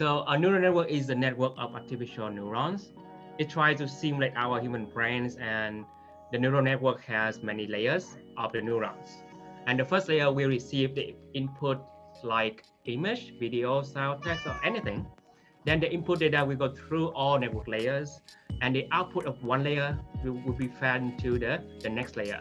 So a neural network is a network of artificial neurons. It tries to simulate our human brains and the neural network has many layers of the neurons. And the first layer will receive the input like image, video, sound, text, or anything. Then the input data will go through all network layers and the output of one layer will, will be fed into the, the next layer.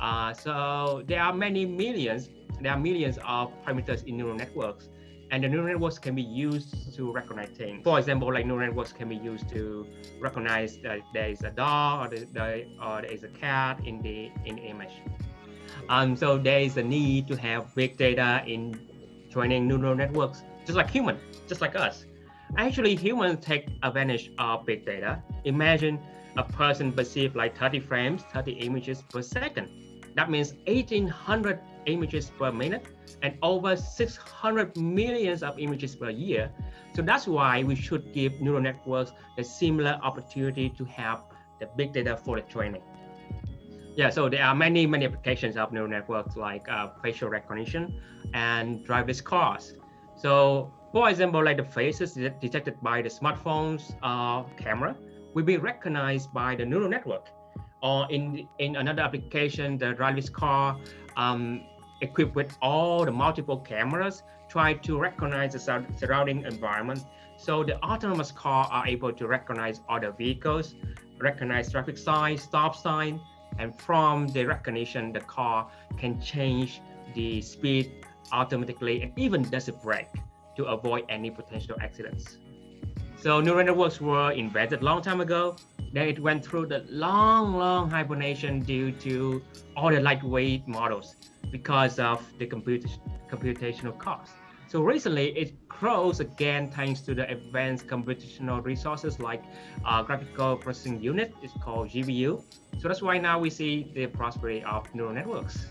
Uh, so there are many millions, there are millions of parameters in neural networks and the neural networks can be used to recognize things. For example, like neural networks can be used to recognize that there is a dog or, the, or there is a cat in the in the image. Um, so there is a need to have big data in training neural networks, just like human, just like us. Actually, humans take advantage of big data. Imagine a person perceive like 30 frames, 30 images per second. That means 1800 images per minute and over 600 millions of images per year. So that's why we should give neural networks a similar opportunity to have the big data for the training. Yeah, so there are many, many applications of neural networks like uh, facial recognition and driverless cars. So for example, like the faces detected by the smartphone's uh, camera will be recognized by the neural network. Or in, in another application, the driverless car um, equipped with all the multiple cameras try to recognize the surrounding environment. So the autonomous car are able to recognize other vehicles, recognize traffic signs, stop sign, and from the recognition, the car can change the speed automatically and even does a brake to avoid any potential accidents. So neural networks were invented long time ago. Then it went through the long, long hibernation due to all the lightweight models because of the comput computational cost. So recently it grows again thanks to the advanced computational resources like uh, graphical processing unit, it's called GPU. So that's why now we see the prosperity of neural networks.